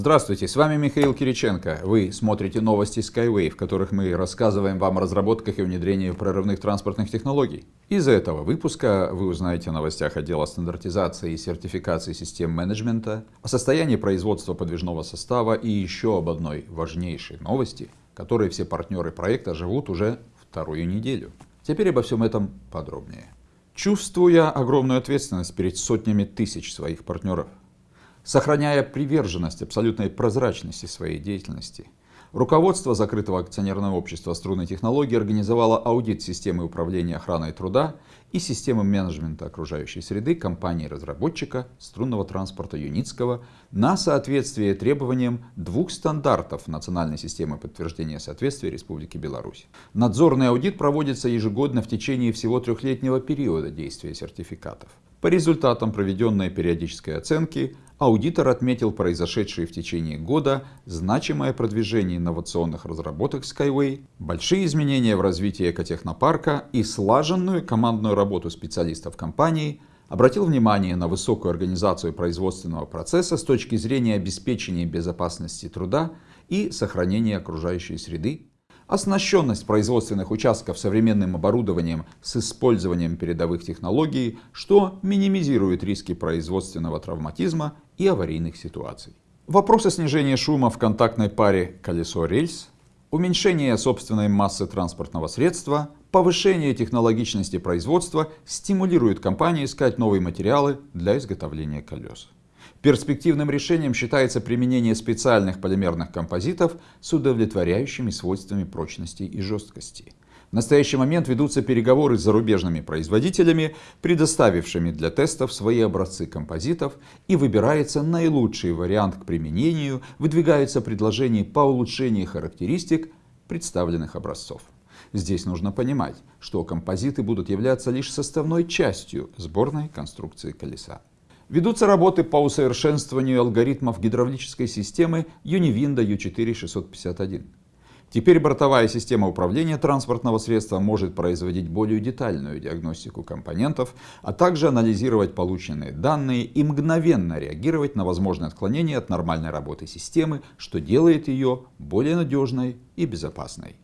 Здравствуйте, с вами Михаил Кириченко. Вы смотрите новости Skyway, в которых мы рассказываем вам о разработках и внедрении прорывных транспортных технологий. Из этого выпуска вы узнаете о новостях отдела стандартизации и сертификации систем менеджмента, о состоянии производства подвижного состава и еще об одной важнейшей новости, которой все партнеры проекта живут уже вторую неделю. Теперь обо всем этом подробнее. Чувствуя огромную ответственность перед сотнями тысяч своих партнеров, сохраняя приверженность абсолютной прозрачности своей деятельности. Руководство закрытого акционерного общества струнной технологии организовало аудит системы управления охраной труда и системы менеджмента окружающей среды компании-разработчика струнного транспорта Юницкого на соответствие требованиям двух стандартов национальной системы подтверждения соответствия Республики Беларусь. Надзорный аудит проводится ежегодно в течение всего трехлетнего периода действия сертификатов. По результатам проведенной периодической оценки аудитор отметил произошедшие в течение года значимое продвижение инновационных разработок Skyway, большие изменения в развитии экотехнопарка и слаженную командную работу специалистов компании, обратил внимание на высокую организацию производственного процесса с точки зрения обеспечения безопасности труда и сохранения окружающей среды оснащенность производственных участков современным оборудованием с использованием передовых технологий, что минимизирует риски производственного травматизма и аварийных ситуаций. Вопросы снижения шума в контактной паре колесо-рельс, уменьшение собственной массы транспортного средства, повышение технологичности производства стимулируют компании искать новые материалы для изготовления колес. Перспективным решением считается применение специальных полимерных композитов с удовлетворяющими свойствами прочности и жесткости. В настоящий момент ведутся переговоры с зарубежными производителями, предоставившими для тестов свои образцы композитов и выбирается наилучший вариант к применению, выдвигаются предложения по улучшению характеристик представленных образцов. Здесь нужно понимать, что композиты будут являться лишь составной частью сборной конструкции колеса. Ведутся работы по усовершенствованию алгоритмов гидравлической системы Univinda U4-651. Теперь бортовая система управления транспортного средства может производить более детальную диагностику компонентов, а также анализировать полученные данные и мгновенно реагировать на возможные отклонения от нормальной работы системы, что делает ее более надежной и безопасной.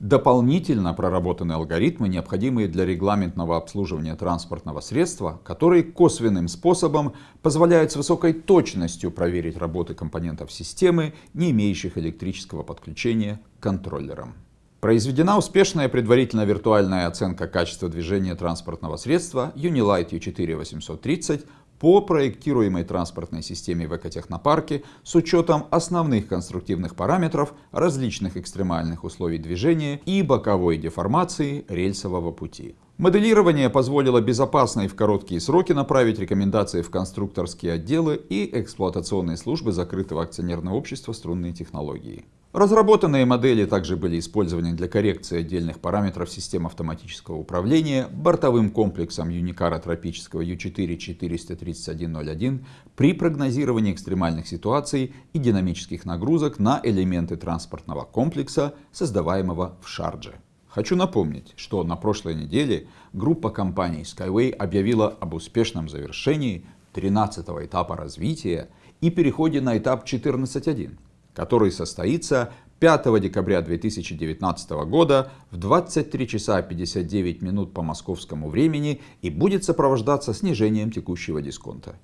Дополнительно проработаны алгоритмы, необходимые для регламентного обслуживания транспортного средства, которые косвенным способом позволяют с высокой точностью проверить работы компонентов системы, не имеющих электрического подключения к контроллерам. Произведена успешная предварительная виртуальная оценка качества движения транспортного средства Unilight U4-830 по проектируемой транспортной системе в экотехнопарке с учетом основных конструктивных параметров различных экстремальных условий движения и боковой деформации рельсового пути. Моделирование позволило безопасно и в короткие сроки направить рекомендации в конструкторские отделы и эксплуатационные службы закрытого акционерного общества струнные технологии. Разработанные модели также были использованы для коррекции отдельных параметров систем автоматического управления бортовым комплексом Юникара тропического U4-43101 при прогнозировании экстремальных ситуаций и динамических нагрузок на элементы транспортного комплекса, создаваемого в Шардже. Хочу напомнить, что на прошлой неделе группа компаний Skyway объявила об успешном завершении 13 этапа развития и переходе на этап 14.1 который состоится 5 декабря 2019 года в 23 часа 59 минут по московскому времени и будет сопровождаться снижением текущего дисконта.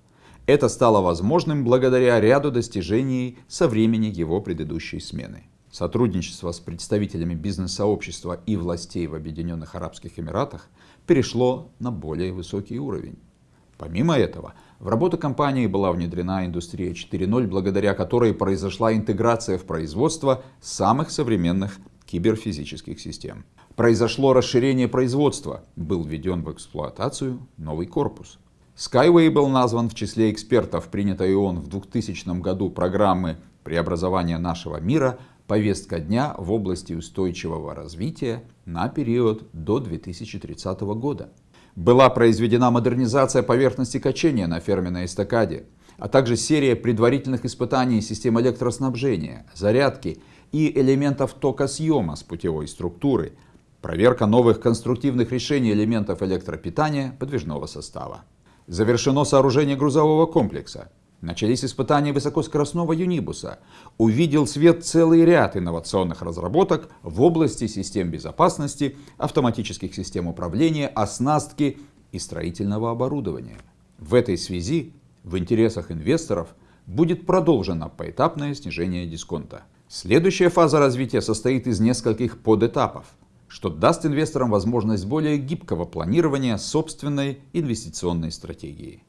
Это стало возможным благодаря ряду достижений со времени его предыдущей смены. Сотрудничество с представителями бизнес-сообщества и властей в Объединенных Арабских Эмиратах перешло на более высокий уровень. Помимо этого, в работу компании была внедрена индустрия 4.0, благодаря которой произошла интеграция в производство самых современных киберфизических систем. Произошло расширение производства, был введен в эксплуатацию новый корпус. Skyway был назван в числе экспертов, принятой ООН в 2000 году программы преобразования нашего мира повестка дня в области устойчивого развития на период до 2030 года была произведена модернизация поверхности качения на ферменной эстакаде, а также серия предварительных испытаний систем электроснабжения, зарядки и элементов токосъема с путевой структуры, проверка новых конструктивных решений элементов электропитания подвижного состава. Завершено сооружение грузового комплекса. Начались испытания высокоскоростного юнибуса. Увидел свет целый ряд инновационных разработок в области систем безопасности, автоматических систем управления, оснастки и строительного оборудования. В этой связи в интересах инвесторов будет продолжено поэтапное снижение дисконта. Следующая фаза развития состоит из нескольких подэтапов, что даст инвесторам возможность более гибкого планирования собственной инвестиционной стратегии.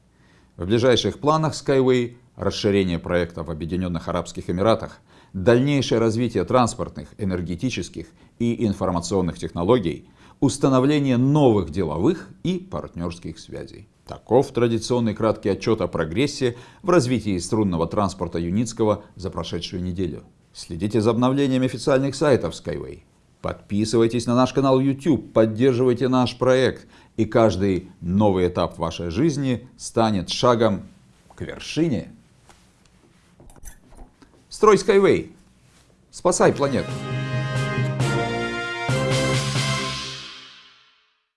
В ближайших планах Skyway расширение проекта в Объединенных Арабских Эмиратах, дальнейшее развитие транспортных, энергетических и информационных технологий, установление новых деловых и партнерских связей. Таков традиционный краткий отчет о прогрессе в развитии струнного транспорта Юницкого за прошедшую неделю. Следите за обновлениями официальных сайтов Skyway. Подписывайтесь на наш канал YouTube, поддерживайте наш проект, и каждый новый этап вашей жизни станет шагом к вершине. Строй Skyway. Спасай планету.